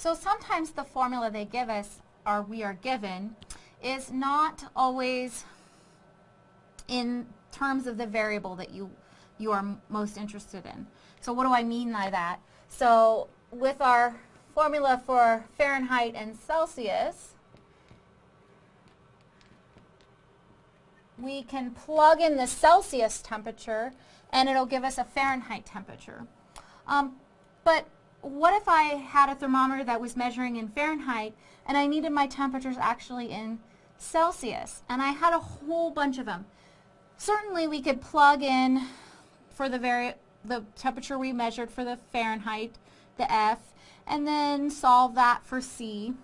So sometimes the formula they give us, or we are given, is not always in terms of the variable that you, you are most interested in. So what do I mean by that? So with our formula for Fahrenheit and Celsius, we can plug in the Celsius temperature and it'll give us a Fahrenheit temperature. Um, but what if I had a thermometer that was measuring in Fahrenheit and I needed my temperatures actually in Celsius and I had a whole bunch of them? Certainly we could plug in for the very the temperature we measured for the Fahrenheit, the F, and then solve that for C.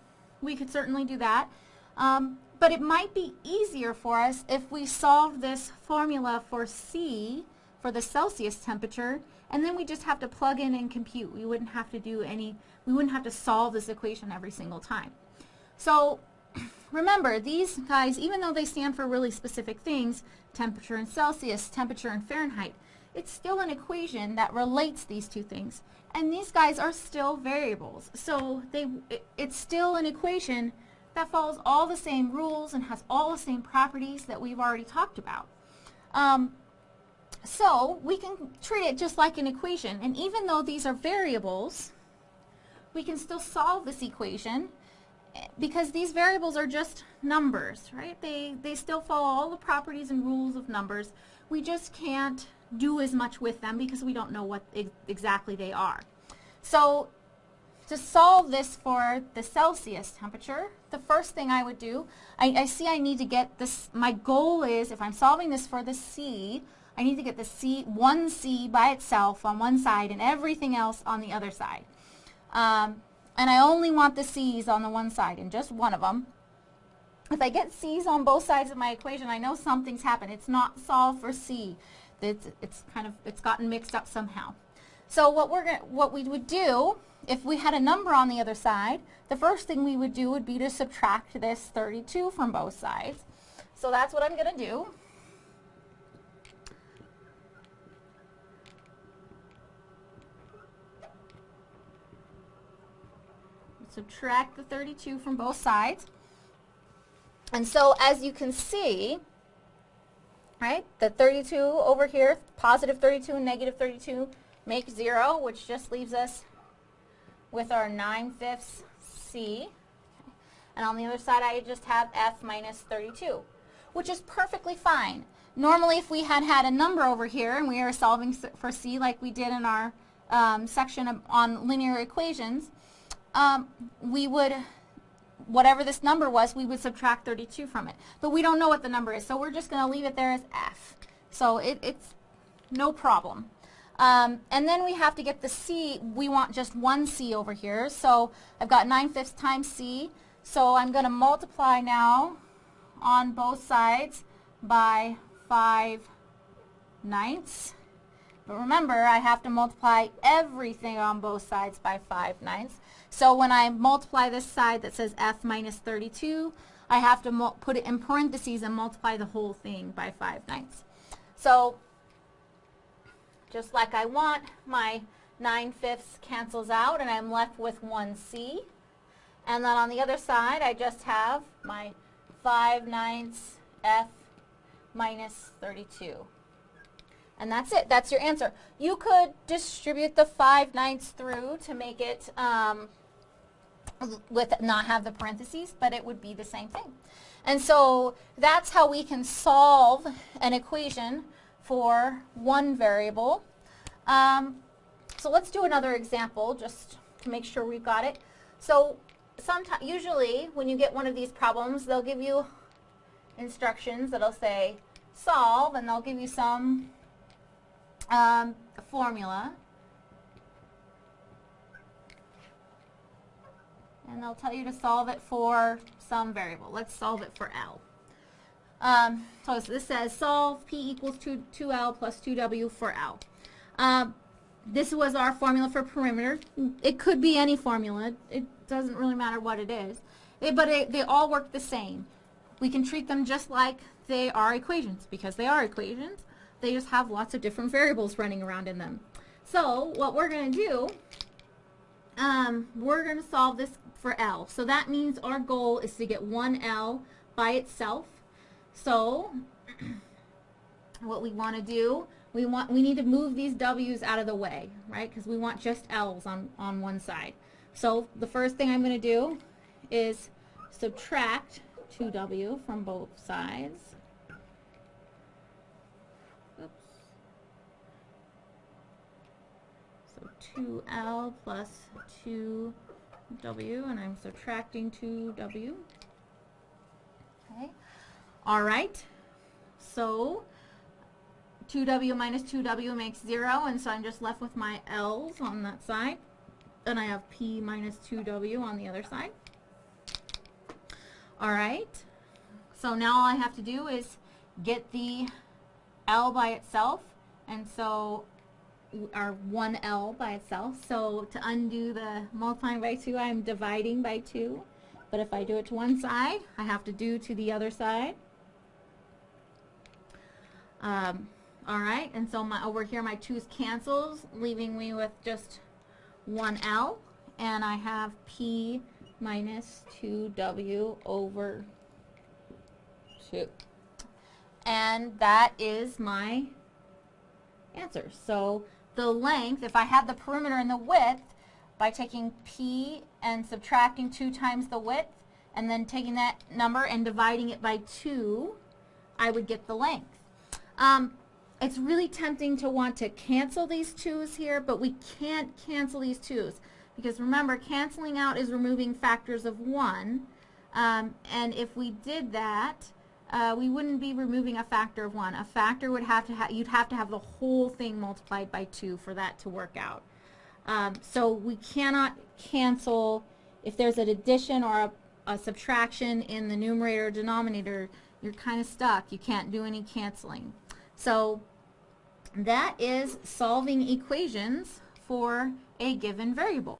We could certainly do that. Um, but it might be easier for us if we solve this formula for C, for the Celsius temperature, and then we just have to plug in and compute. We wouldn't have to do any, we wouldn't have to solve this equation every single time. So remember, these guys, even though they stand for really specific things, temperature in Celsius, temperature in Fahrenheit, it's still an equation that relates these two things. And these guys are still variables. So they, it, it's still an equation that follows all the same rules and has all the same properties that we've already talked about. Um, so we can treat it just like an equation. And even though these are variables, we can still solve this equation eh, because these variables are just numbers, right? They, they still follow all the properties and rules of numbers. We just can't do as much with them because we don't know what ex exactly they are. So to solve this for the Celsius temperature, the first thing I would do, I, I, see I need to get this, my goal is, if I'm solving this for the C, I need to get the C, one C by itself on one side and everything else on the other side. Um, and I only want the C's on the one side and just one of them. If I get C's on both sides of my equation, I know something's happened. It's not solved for C. It's, it's kind of, it's gotten mixed up somehow. So what we're gonna, what we would do if we had a number on the other side, the first thing we would do would be to subtract this 32 from both sides. So that's what I'm going to do. Subtract the 32 from both sides. And so as you can see, right, the 32 over here, positive 32 and negative 32 make 0, which just leaves us with our 9 fifths C. And on the other side, I just have F minus 32, which is perfectly fine. Normally, if we had had a number over here and we were solving for C like we did in our um, section on linear equations, um, we would, whatever this number was, we would subtract 32 from it. But we don't know what the number is, so we're just going to leave it there as F. So it, it's no problem. Um, and then we have to get the C. We want just one C over here. So I've got 9 fifths times C. So I'm going to multiply now on both sides by 5 ninths. But remember, I have to multiply everything on both sides by 5 ninths. So when I multiply this side that says F minus 32, I have to put it in parentheses and multiply the whole thing by 5 ninths. So just like I want, my 9 fifths cancels out and I'm left with 1C. And then on the other side, I just have my 5 ninths F minus 32. And that's it. That's your answer. You could distribute the 5 ninths through to make it um, with not have the parentheses, but it would be the same thing. And so that's how we can solve an equation for one variable. Um, so let's do another example just to make sure we've got it. So sometimes, usually when you get one of these problems, they'll give you instructions that'll say solve and they'll give you some um, formula. And they'll tell you to solve it for some variable. Let's solve it for L. Um, so this says solve P equals 2, 2L plus 2W for L. Um, this was our formula for perimeter. It could be any formula. It doesn't really matter what it is. It, but it, they all work the same. We can treat them just like they are equations because they are equations. They just have lots of different variables running around in them. So what we're going to do um, we're going to solve this for L. So that means our goal is to get one L by itself. So what we want to do, we want we need to move these W's out of the way, right? Because we want just L's on, on one side. So the first thing I'm going to do is subtract 2W from both sides. So 2L plus 2W, and I'm subtracting 2W. Okay. All right. So 2W minus 2W makes 0, and so I'm just left with my L's on that side. And I have P minus 2W on the other side. All right. So now all I have to do is get the L by itself, and so our 1L by itself. So to undo the multiplying by 2, I'm dividing by 2. But if I do it to one side, I have to do to the other side. Um, all right, and so my, over here my 2's cancels, leaving me with just 1L. And I have P minus 2W over 2. And that is my answer. So the length, if I had the perimeter and the width, by taking P and subtracting 2 times the width, and then taking that number and dividing it by 2, I would get the length. Um, it's really tempting to want to cancel these 2's here, but we can't cancel these 2's. Because remember, canceling out is removing factors of 1. Um, and if we did that, uh, we wouldn't be removing a factor of 1. A factor would have to have, you'd have to have the whole thing multiplied by 2 for that to work out. Um, so we cannot cancel, if there's an addition or a, a subtraction in the numerator or denominator, you're kind of stuck. You can't do any canceling. So that is solving equations for a given variable.